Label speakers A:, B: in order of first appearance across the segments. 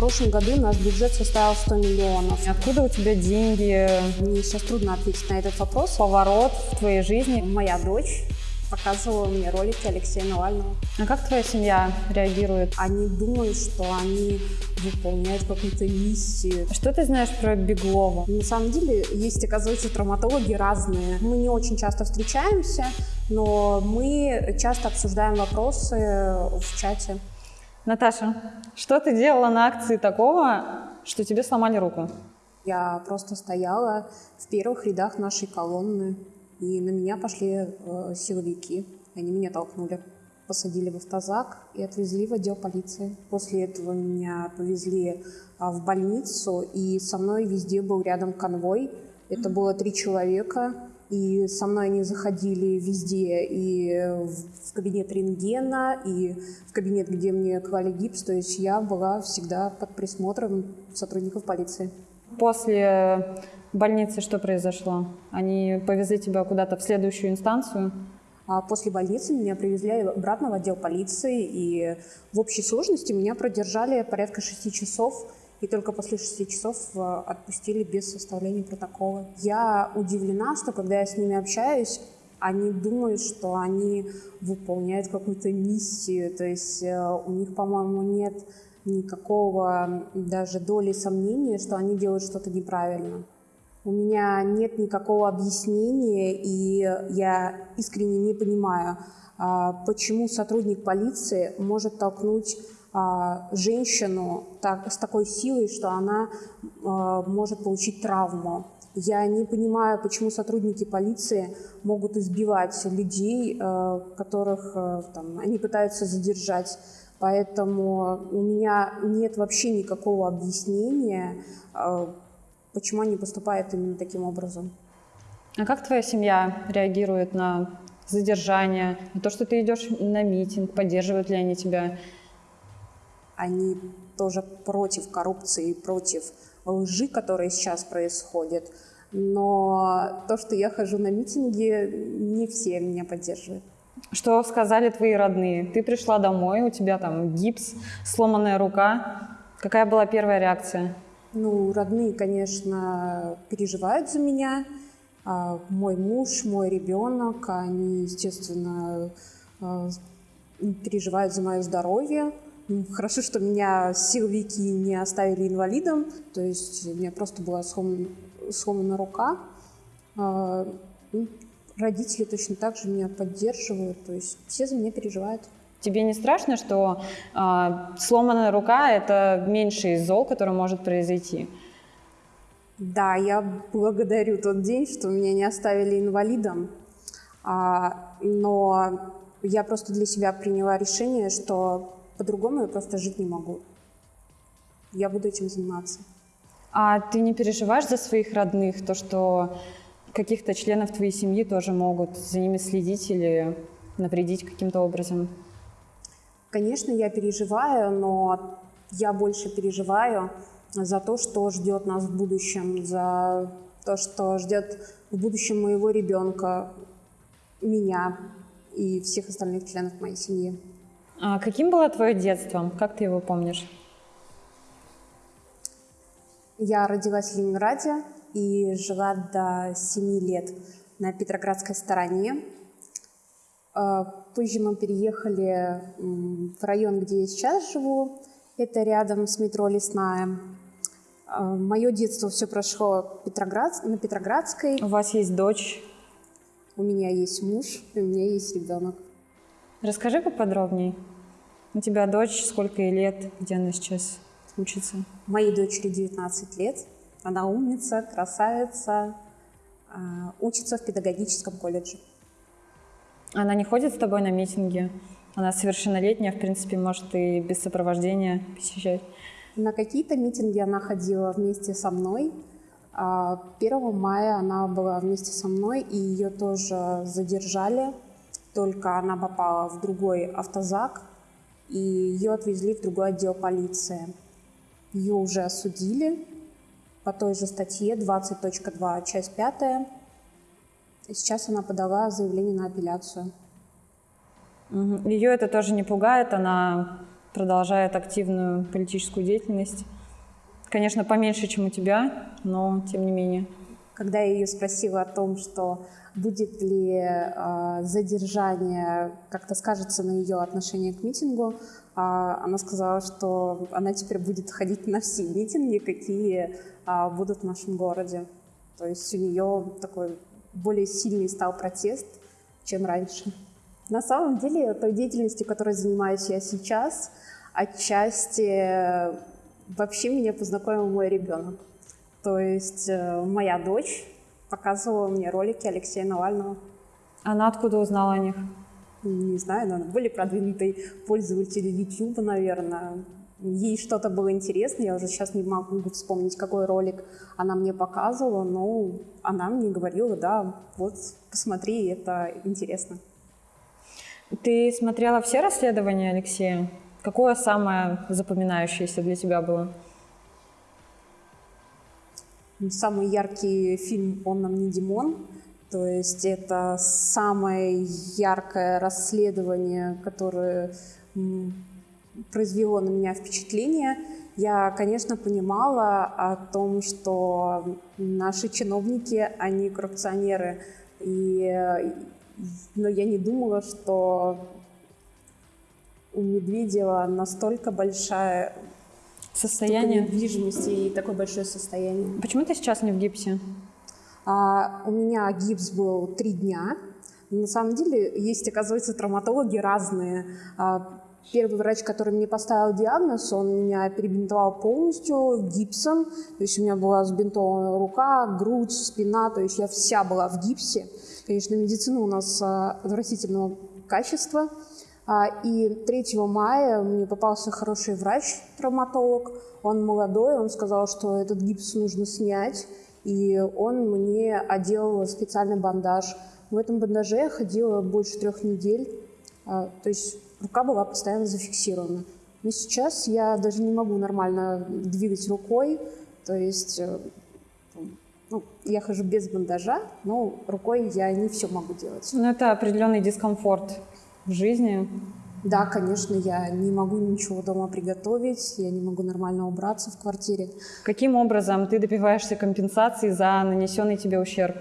A: прошлом году наш бюджет составил 100 миллионов.
B: Откуда у тебя деньги?
A: Мне сейчас трудно ответить на этот вопрос.
B: Поворот в твоей жизни?
A: Моя дочь показывала мне ролики Алексея Навального.
B: А как твоя семья реагирует?
A: Они думают, что они выполняют какую-то миссию.
B: Что ты знаешь про Беглова?
A: На самом деле есть, оказывается, травматологи разные. Мы не очень часто встречаемся, но мы часто обсуждаем вопросы в чате.
B: Наташа, что ты делала на акции такого, что тебе сломали руку?
A: Я просто стояла в первых рядах нашей колонны, и на меня пошли э, силовики. Они меня толкнули, посадили в автозак и отвезли в отдел полиции. После этого меня повезли а, в больницу, и со мной везде был рядом конвой. Это было три человека, и со мной они заходили везде, и в кабинет рентгена, и в кабинет, где мне клали гипс. То есть я была всегда под присмотром сотрудников полиции.
B: После больницы что произошло? Они повезли тебя куда-то в следующую инстанцию?
A: А после больницы меня привезли обратно в отдел полиции, и в общей сложности меня продержали порядка шести часов и только после шести часов э, отпустили без составления протокола. Я удивлена, что когда я с ними общаюсь, они думают, что они выполняют какую-то миссию, то есть э, у них, по-моему, нет никакого даже доли сомнения, что они делают что-то неправильно. У меня нет никакого объяснения, и я искренне не понимаю, а, почему сотрудник полиции может толкнуть женщину так, с такой силой, что она а, может получить травму. Я не понимаю, почему сотрудники полиции могут избивать людей, а, которых там, они пытаются задержать. Поэтому у меня нет вообще никакого объяснения, почему они поступают именно таким образом.
B: А как твоя семья реагирует на задержание, на то, что ты идешь на митинг, поддерживают ли они тебя?
A: Они тоже против коррупции, против лжи, которая сейчас происходит. Но то, что я хожу на митинги, не все меня поддерживают.
B: Что сказали твои родные? Ты пришла домой, у тебя там гипс, сломанная рука. Какая была первая реакция?
A: Ну, родные, конечно, переживают за меня. А мой муж, мой ребенок, они, естественно, а, переживают за мое здоровье. Хорошо, что меня силовики не оставили инвалидом, то есть у меня просто была сломана, сломана рука. А, ну, родители точно так же меня поддерживают, то есть все за меня переживают.
B: Тебе не страшно, что э, сломанная рука – это меньший из зол, который может произойти?
A: Да, я благодарю тот день, что меня не оставили инвалидом, а, но я просто для себя приняла решение, что по-другому я просто жить не могу. Я буду этим заниматься.
B: А ты не переживаешь за своих родных, то, что каких-то членов твоей семьи тоже могут за ними следить или навредить каким-то образом?
A: Конечно, я переживаю, но я больше переживаю за то, что ждет нас в будущем, за то, что ждет в будущем моего ребенка, меня и всех остальных членов моей семьи.
B: А каким было твое детство? Как ты его помнишь?
A: Я родилась в Ленинграде и жила до 7 лет на Петроградской стороне. А, позже мы переехали в район, где я сейчас живу. Это рядом с метро Лесная. А, Мое детство все прошло Петроград, на Петроградской.
B: У вас есть дочь?
A: У меня есть муж, у меня есть ребенок.
B: Расскажи поподробнее. У тебя дочь, сколько ей лет, где она сейчас учится?
A: Моей дочери 19 лет. Она умница, красавица, а, учится в педагогическом колледже.
B: Она не ходит с тобой на митинги? Она совершеннолетняя, в принципе, может и без сопровождения посещать.
A: На какие-то митинги она ходила вместе со мной. 1 а, мая она была вместе со мной, и ее тоже задержали. Только она попала в другой автозак, и ее отвезли в другой отдел полиции. Ее уже осудили по той же статье 20.2, часть 5. И сейчас она подала заявление на апелляцию.
B: Ее это тоже не пугает, она продолжает активную политическую деятельность. Конечно, поменьше, чем у тебя, но тем не менее.
A: Когда я ее спросила о том, что будет ли э, задержание как-то скажется на ее отношение к митингу, э, она сказала, что она теперь будет ходить на все митинги, какие э, будут в нашем городе. То есть у нее такой более сильный стал протест, чем раньше. На самом деле, той деятельностью, которой занимаюсь я сейчас, отчасти вообще меня познакомил мой ребенок. То есть э, моя дочь показывала мне ролики Алексея Навального.
B: Она откуда узнала о них?
A: Не знаю, но были продвинутые пользователи YouTube, наверное. Ей что-то было интересно, я уже сейчас не могу вспомнить, какой ролик она мне показывала, но она мне говорила, да, вот посмотри, это интересно.
B: Ты смотрела все расследования Алексея? Какое самое запоминающееся для тебя было?
A: Самый яркий фильм «Он нам не Димон». То есть это самое яркое расследование, которое произвело на меня впечатление. Я, конечно, понимала о том, что наши чиновники, они коррупционеры. И, но я не думала, что у Медведева настолько большая
B: состояние
A: недвижимости и такое большое состояние.
B: Почему ты сейчас не в гипсе?
A: А, у меня гипс был три дня. На самом деле есть, оказывается, травматологи разные. А, первый врач, который мне поставил диагноз, он меня перебинтовал полностью гипсом. То есть у меня была сбинтована рука, грудь, спина. То есть я вся была в гипсе. Конечно, медицина у нас а, отвратительного качества. А, и 3 мая мне попался хороший врач-травматолог. Он молодой, он сказал, что этот гипс нужно снять. И он мне одел специальный бандаж. В этом бандаже я ходила больше трех недель. А, то есть рука была постоянно зафиксирована. Но сейчас я даже не могу нормально двигать рукой. То есть э, ну, я хожу без бандажа, но рукой я не все могу делать.
B: Ну, это определенный дискомфорт в жизни?
A: Да, конечно, я не могу ничего дома приготовить, я не могу нормально убраться в квартире.
B: Каким образом ты добиваешься компенсации за нанесенный тебе ущерб?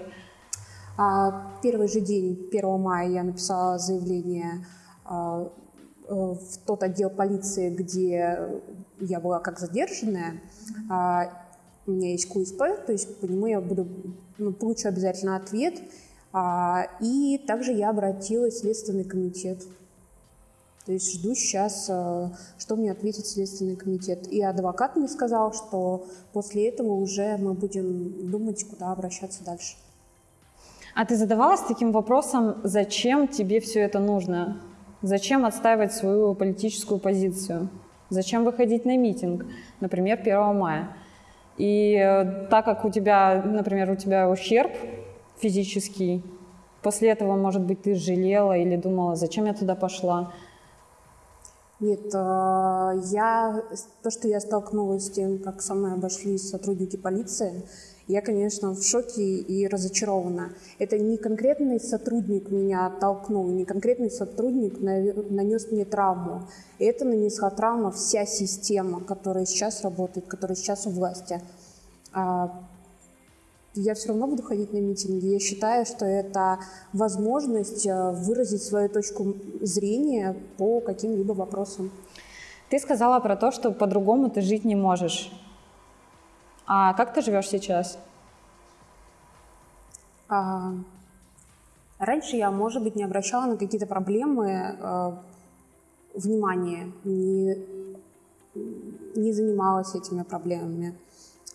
A: А, первый же день, 1 мая, я написала заявление а, э, в тот отдел полиции, где я была как задержанная. А, у меня есть КУСП, то есть по нему я буду, ну, получу обязательно ответ. А, и также я обратилась в Следственный комитет. То есть жду сейчас, э, что мне ответит Следственный комитет. И адвокат мне сказал, что после этого уже мы будем думать, куда обращаться дальше.
B: А ты задавалась таким вопросом, зачем тебе все это нужно? Зачем отстаивать свою политическую позицию? Зачем выходить на митинг, например, 1 мая? И э, так как у тебя, например, у тебя ущерб физический. После этого, может быть, ты жалела или думала, зачем я туда пошла?
A: Нет, а, я, то, что я столкнулась с тем, как со мной обошлись сотрудники полиции, я, конечно, в шоке и разочарована. Это не конкретный сотрудник меня оттолкнул, не конкретный сотрудник нанес мне травму. Это нанесла травма вся система, которая сейчас работает, которая сейчас у власти. А, я все равно буду ходить на митинги. Я считаю, что это возможность э, выразить свою точку зрения по каким-либо вопросам.
B: Ты сказала про то, что по-другому ты жить не можешь. А как ты живешь сейчас?
A: А, раньше я, может быть, не обращала на какие-то проблемы э, внимания, не, не занималась этими проблемами.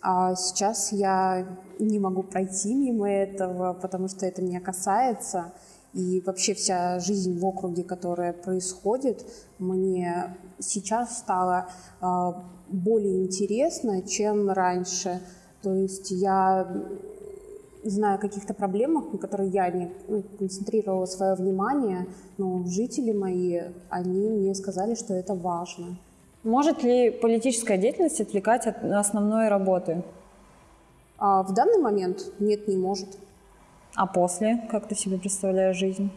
A: А сейчас я не могу пройти мимо этого, потому что это меня касается. И вообще вся жизнь в округе, которая происходит, мне сейчас стала более интересна, чем раньше. То есть я знаю о каких-то проблемах, на которые я не ну, концентрировала свое внимание, но жители мои, они мне сказали, что это важно.
B: Может ли политическая деятельность отвлекать от основной работы?
A: А в данный момент нет, не может.
B: А после, как ты себе представляешь жизнь?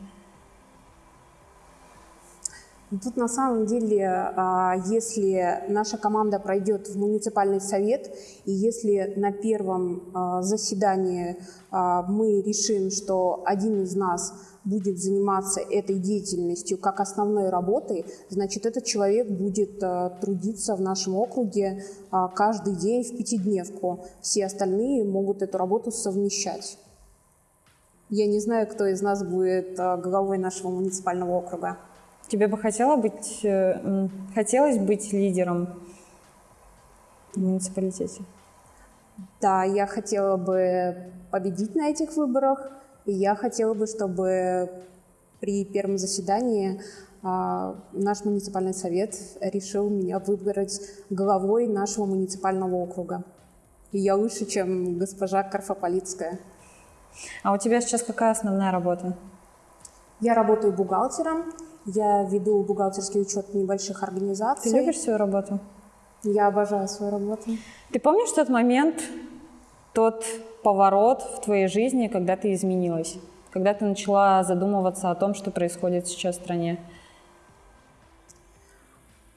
A: Тут на самом деле, а, если наша команда пройдет в муниципальный совет, и если на первом а, заседании а, мы решим, что один из нас будет заниматься этой деятельностью как основной работой, значит, этот человек будет трудиться в нашем округе каждый день в пятидневку. Все остальные могут эту работу совмещать. Я не знаю, кто из нас будет главой нашего муниципального округа.
B: Тебе бы хотела быть, э, хотелось быть лидером в муниципалитете?
A: Да, я хотела бы победить на этих выборах, и я хотела бы, чтобы при первом заседании а, наш муниципальный совет решил меня выбрать главой нашего муниципального округа. И я лучше, чем госпожа Карфополитская.
B: А у тебя сейчас какая основная работа?
A: Я работаю бухгалтером, я веду бухгалтерский учет небольших организаций.
B: Ты любишь свою работу?
A: Я обожаю свою работу.
B: Ты помнишь тот момент, тот поворот в твоей жизни, когда ты изменилась? Когда ты начала задумываться о том, что происходит сейчас в стране?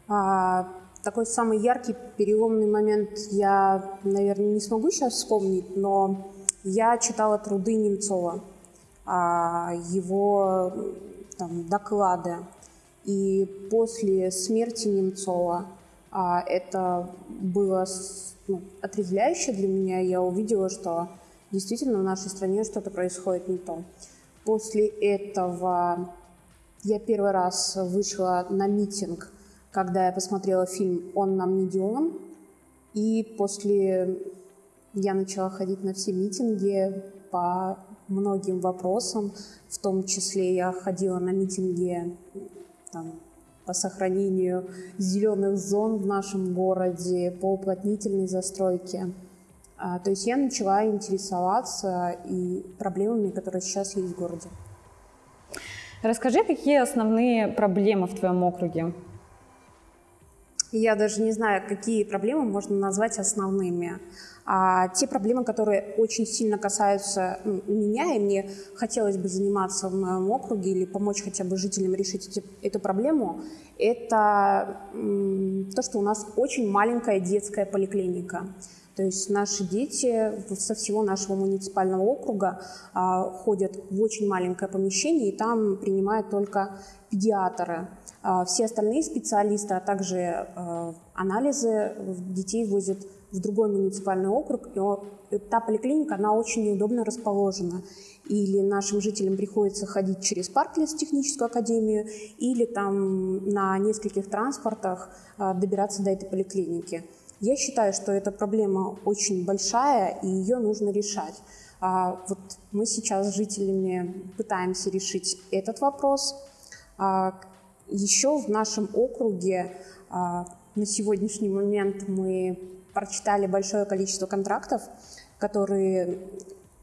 A: А, такой самый яркий переломный момент я, наверное, не смогу сейчас вспомнить, но я читала труды Немцова. А, его там, доклады. И после смерти Немцова а, это было ну, отрезвляюще для меня. Я увидела, что действительно в нашей стране что-то происходит не то. После этого я первый раз вышла на митинг, когда я посмотрела фильм «Он нам не Дион». И после я начала ходить на все митинги по многим вопросам, в том числе я ходила на митинги там, по сохранению зеленых зон в нашем городе, по уплотнительной застройке. А, то есть я начала интересоваться и проблемами, которые сейчас есть в городе.
B: Расскажи, какие основные проблемы в твоем округе?
A: Я даже не знаю, какие проблемы можно назвать основными. А те проблемы, которые очень сильно касаются меня, и мне хотелось бы заниматься в моем округе или помочь хотя бы жителям решить эти, эту проблему, это то, что у нас очень маленькая детская поликлиника. То есть наши дети со всего нашего муниципального округа а, ходят в очень маленькое помещение, и там принимают только педиатры. А, все остальные специалисты, а также а, анализы детей возят в другой муниципальный округ, и та поликлиника, она очень неудобно расположена. Или нашим жителям приходится ходить через парк техническую академию, или там на нескольких транспортах добираться до этой поликлиники. Я считаю, что эта проблема очень большая, и ее нужно решать. А, вот мы сейчас с жителями пытаемся решить этот вопрос. А, еще в нашем округе а, на сегодняшний момент мы прочитали большое количество контрактов, которые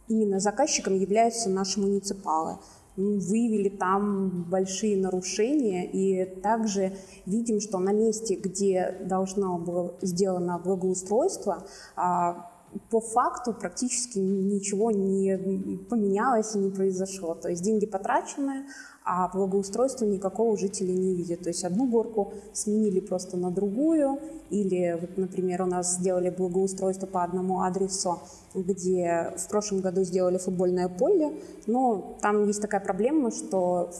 A: именно заказчиком являются наши муниципалы. Выявили там большие нарушения и также видим, что на месте, где должно было сделано благоустройство, а, по факту практически ничего не поменялось и не произошло. То есть деньги потрачены, а благоустройства никакого жители не видят. То есть одну горку сменили просто на другую, или, вот, например, у нас сделали благоустройство по одному адресу, где в прошлом году сделали футбольное поле, но там есть такая проблема, что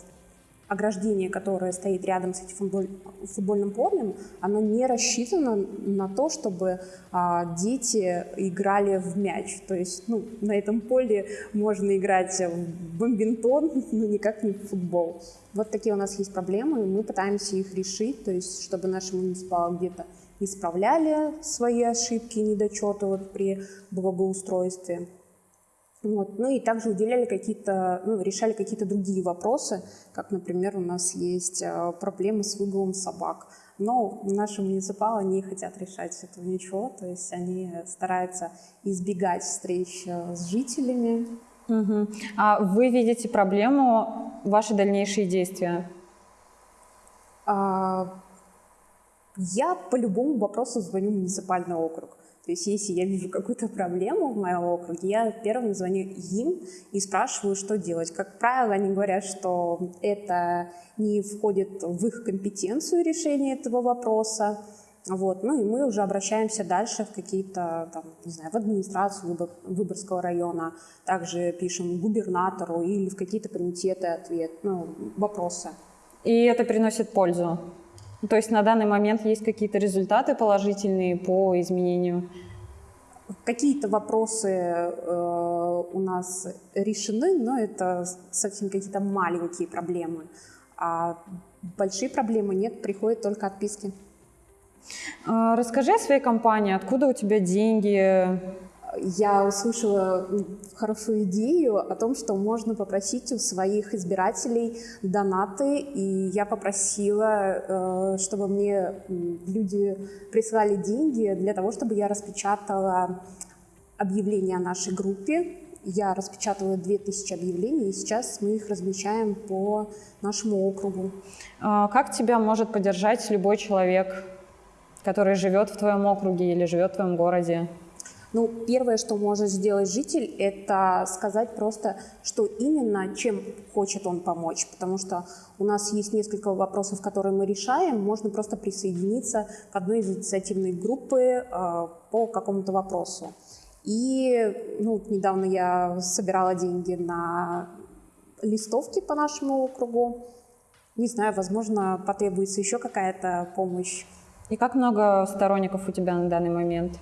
A: ограждение, которое стоит рядом с этим футболь, футбольным полем, оно не рассчитано на то, чтобы а, дети играли в мяч. То есть ну, на этом поле можно играть в бомбинтон, но никак не в футбол. Вот такие у нас есть проблемы, и мы пытаемся их решить, то есть чтобы наши муниципалы где-то исправляли свои ошибки недочеты вот при благоустройстве. Вот. Ну и также уделяли какие-то, ну, решали какие-то другие вопросы, как, например, у нас есть э, проблемы с выгулом собак. Но наши муниципалы не хотят решать этого ничего, то есть они стараются избегать встреч э, с жителями.
B: Угу. А вы видите проблему, ваши дальнейшие действия?
A: А, Я по любому вопросу звоню в муниципальный округ. То есть если я вижу какую-то проблему в моем округе, я первым звоню им и спрашиваю, что делать. Как правило, они говорят, что это не входит в их компетенцию решения этого вопроса. Вот. Ну и мы уже обращаемся дальше в какие-то, не знаю, в администрацию Выбор, Выборгского района, также пишем губернатору или в какие-то комитеты ответ, ну, вопросы.
B: И это приносит пользу? То есть на данный момент есть какие-то результаты положительные по изменению?
A: Какие-то вопросы э, у нас решены, но это совсем какие-то маленькие проблемы. А большие проблемы нет, приходят только отписки.
B: А, расскажи о своей компании, откуда у тебя деньги,
A: я услышала хорошую идею о том, что можно попросить у своих избирателей донаты, и я попросила, э, чтобы мне люди прислали деньги для того, чтобы я распечатала объявления о нашей группе. Я распечатала 2000 объявлений, и сейчас мы их размещаем по нашему округу.
B: А как тебя может поддержать любой человек, который живет в твоем округе или живет в твоем городе?
A: Ну, первое, что может сделать житель, это сказать просто, что именно, чем хочет он помочь, потому что у нас есть несколько вопросов, которые мы решаем, можно просто присоединиться к одной из инициативной группы э, по какому-то вопросу. И ну, недавно я собирала деньги на листовки по нашему округу. Не знаю, возможно, потребуется еще какая-то помощь.
B: И как много сторонников у тебя на данный момент?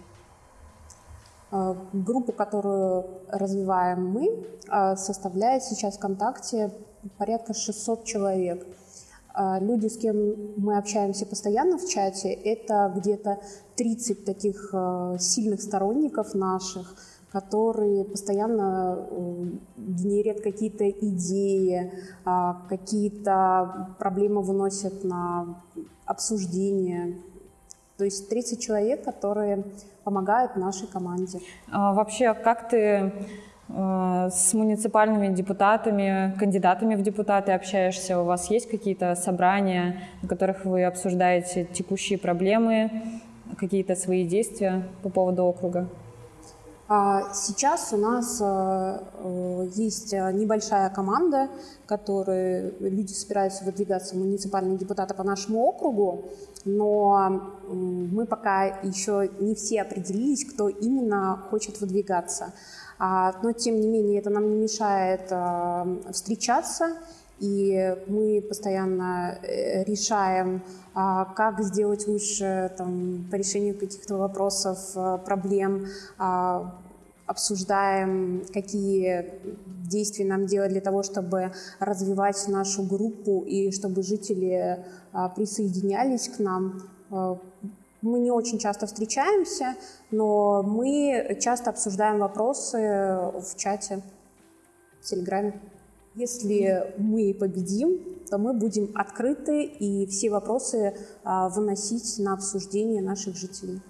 A: Э, группу, которую развиваем мы, э, составляет сейчас ВКонтакте порядка 600 человек. Э, люди, с кем мы общаемся постоянно в чате, это где-то 30 таких сильных сторонников наших, которые постоянно генерят какие-то идеи, какие-то проблемы выносят на обсуждение. То есть 30 человек, которые помогают нашей команде.
B: А, вообще, как ты э, с муниципальными депутатами, кандидатами в депутаты общаешься? У вас есть какие-то собрания, на которых вы обсуждаете текущие проблемы, какие-то свои действия по поводу округа?
A: А, сейчас у нас э, э, есть небольшая команда, которой люди собираются выдвигаться в муниципальные депутаты по нашему округу но мы пока еще не все определились, кто именно хочет выдвигаться. А, но, тем не менее, это нам не мешает встречаться, и мы постоянно э, решаем, а, как сделать лучше там, по решению каких-то вопросов, проблем, обсуждаем, какие действия нам делать для того, чтобы развивать нашу группу и чтобы жители а, присоединялись к нам. А, мы не очень часто встречаемся, но мы часто обсуждаем вопросы в чате, в Телеграме. Если мы победим, то мы будем открыты и все вопросы а, выносить на обсуждение наших жителей.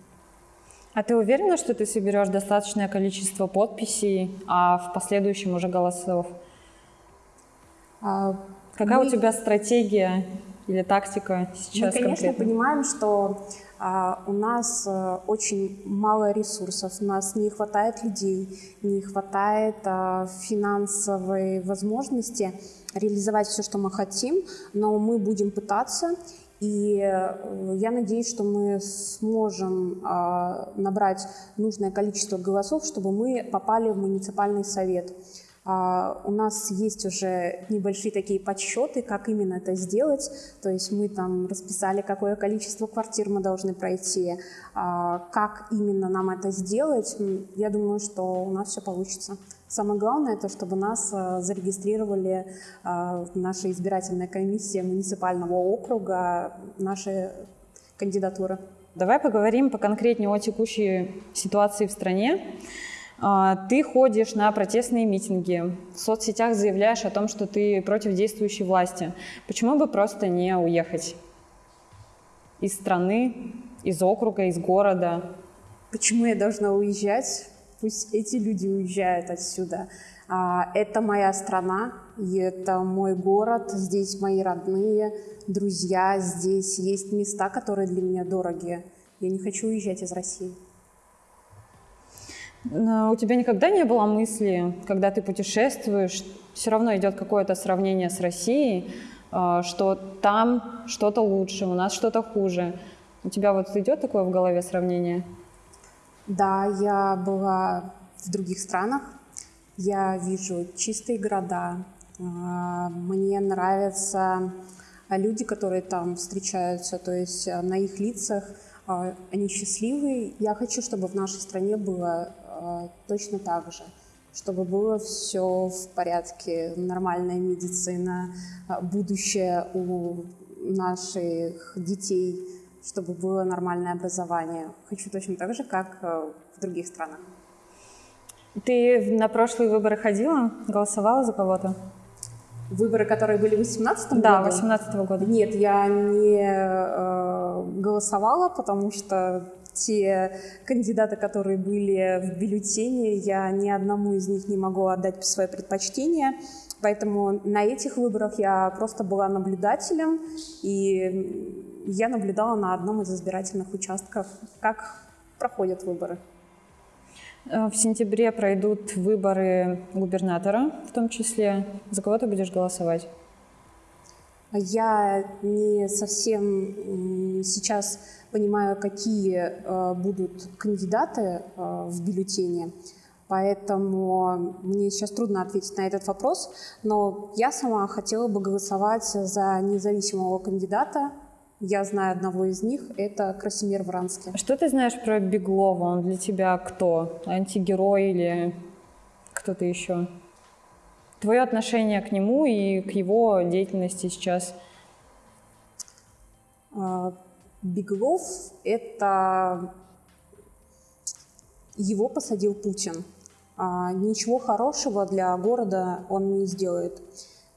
B: А ты уверена, что ты соберешь достаточное количество подписей, а в последующем уже голосов? А, Какая мы... у тебя стратегия или тактика сейчас?
A: Мы, конечно,
B: конкретно?
A: понимаем, что а, у нас а, очень мало ресурсов, у нас не хватает людей, не хватает а, финансовой возможности реализовать все, что мы хотим, но мы будем пытаться. И э, я надеюсь, что мы сможем а, набрать нужное количество голосов, чтобы мы попали в муниципальный совет. А, у нас есть уже небольшие такие подсчеты, как именно это сделать. То есть мы там расписали, какое количество квартир мы должны пройти, а, как именно нам это сделать. Я думаю, что у нас все получится. Самое главное, это чтобы нас а, зарегистрировали наша избирательная комиссия муниципального округа, наши кандидатуры.
B: Давай поговорим поконкретнее о текущей ситуации в стране. А, ты ходишь на протестные митинги, в соцсетях заявляешь о том, что ты против действующей власти. Почему бы просто не уехать из страны, из округа, из города?
A: Почему я должна уезжать? Пусть эти люди уезжают отсюда. А, это моя страна, И это мой город, здесь мои родные, друзья, здесь есть места, которые для меня дороги. Я не хочу уезжать из России.
B: Но у тебя никогда не было мысли, когда ты путешествуешь, все равно идет какое-то сравнение с Россией, а, что там что-то лучше, у нас что-то хуже. У тебя вот идет такое в голове сравнение?
A: Да, я была в других странах. Я вижу чистые города. А, мне нравятся люди, которые там встречаются, то есть а, на их лицах они счастливые. Я хочу, чтобы в нашей стране было точно так же чтобы было все в порядке, нормальная медицина, будущее у наших детей, чтобы было нормальное образование. Хочу точно так же, как э, в других странах.
B: Ты на прошлые выборы ходила, голосовала за кого-то?
A: Выборы, которые были в 18 году?
B: Да, 18 года.
A: Нет, я не э, голосовала, потому что те кандидаты, которые были в бюллетене, я ни одному из них не могу отдать свое предпочтение. Поэтому на этих выборах я просто была наблюдателем, и я наблюдала на одном из избирательных участков, как проходят выборы.
B: Э, в сентябре пройдут выборы губернатора, в том числе. За кого ты будешь голосовать?
A: Я не совсем сейчас понимаю, какие э, будут кандидаты э, в бюллетене, поэтому мне сейчас трудно ответить на этот вопрос, но я сама хотела бы голосовать за независимого кандидата. Я знаю одного из них, это Красимир Вранский.
B: Что ты знаешь про Беглова? Он для тебя кто? Антигерой или кто-то еще? Твое отношение к нему и к его деятельности сейчас?
A: А, Беглов – это его посадил Путин. А ничего хорошего для города он не сделает.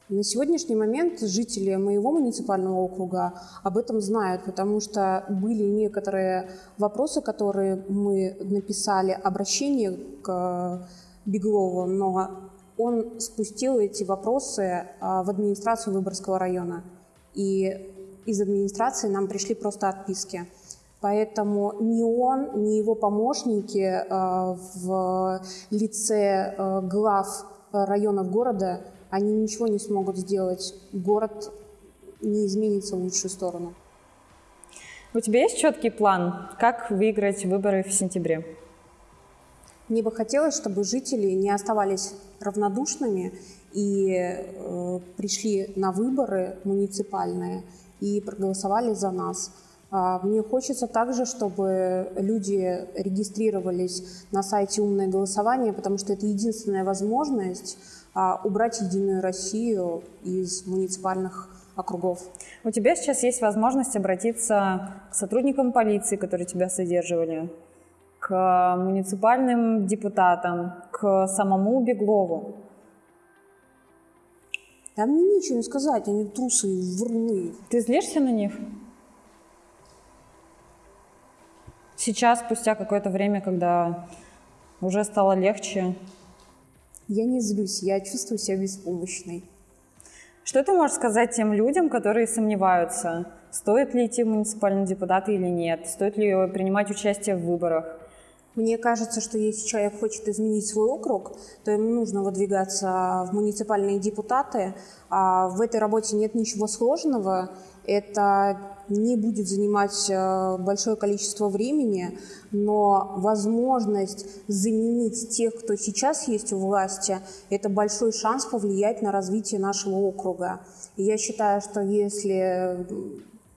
A: На сегодняшний момент жители моего муниципального округа об этом знают, потому что были некоторые вопросы, которые мы написали, обращение к Беглову, но он спустил эти вопросы а, в администрацию Выборгского района. И из администрации нам пришли просто отписки. Поэтому ни он, ни его помощники а, в лице а, глав районов города, они ничего не смогут сделать. Город не изменится в лучшую сторону.
B: У тебя есть четкий план, как выиграть выборы в сентябре?
A: Мне бы хотелось, чтобы жители не оставались равнодушными и э, пришли на выборы муниципальные и проголосовали за нас. А, мне хочется также, чтобы люди регистрировались на сайте «Умное голосование», потому что это единственная возможность а, убрать «Единую Россию» из муниципальных округов.
B: У тебя сейчас есть возможность обратиться к сотрудникам полиции, которые тебя содерживали, к муниципальным депутатам, к самому Беглову.
A: Да мне нечего сказать, они трусы вруны.
B: Ты злишься на них? Сейчас, спустя какое-то время, когда уже стало легче?
A: Я не злюсь, я чувствую себя беспомощной.
B: Что ты можешь сказать тем людям, которые сомневаются, стоит ли идти в муниципальные депутаты или нет, стоит ли принимать участие в выборах?
A: Мне кажется, что если человек хочет изменить свой округ, то ему нужно выдвигаться в муниципальные депутаты. А в этой работе нет ничего сложного. Это не будет занимать э, большое количество времени, но возможность заменить тех, кто сейчас есть у власти, это большой шанс повлиять на развитие нашего округа. И я считаю, что если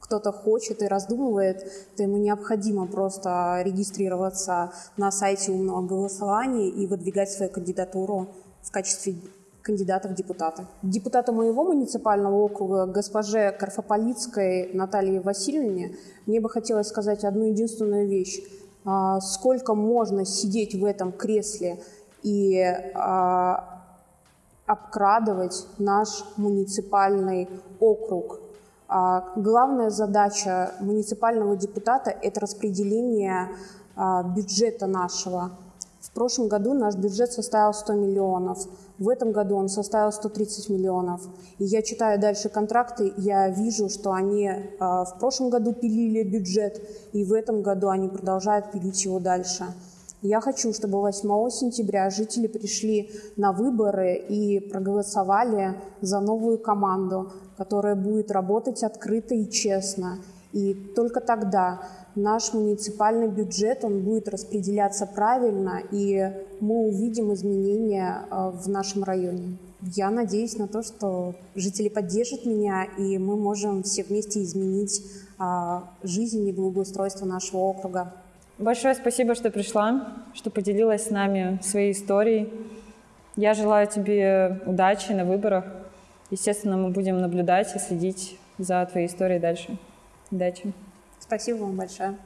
A: кто-то хочет и раздумывает, то ему необходимо просто регистрироваться на сайте умного голосования и выдвигать свою кандидатуру в качестве кандидата в депутаты. Депутату моего муниципального округа, госпоже Карфополицкой Наталье Васильевне, мне бы хотелось сказать одну единственную вещь. А, сколько можно сидеть в этом кресле и а, обкрадывать наш муниципальный округ, главная задача муниципального депутата – это распределение а, бюджета нашего. В прошлом году наш бюджет составил 100 миллионов, в этом году он составил 130 миллионов. И я читаю дальше контракты, я вижу, что они э, в прошлом году пилили бюджет, и в этом году они продолжают пилить его дальше. Я хочу, чтобы 8 сентября жители пришли на выборы и проголосовали за новую команду, которая будет работать открыто и честно. И только тогда наш муниципальный бюджет он будет распределяться правильно, и мы увидим изменения э, в нашем районе. Я надеюсь на то, что жители поддержат меня, и мы можем все вместе изменить а, жизнь и благоустройство нашего округа.
B: Большое спасибо, что пришла, что поделилась с нами своей историей. Я желаю тебе удачи на выборах. Естественно, мы будем наблюдать и следить за твоей историей дальше. Удачи.
A: Спасибо вам большое.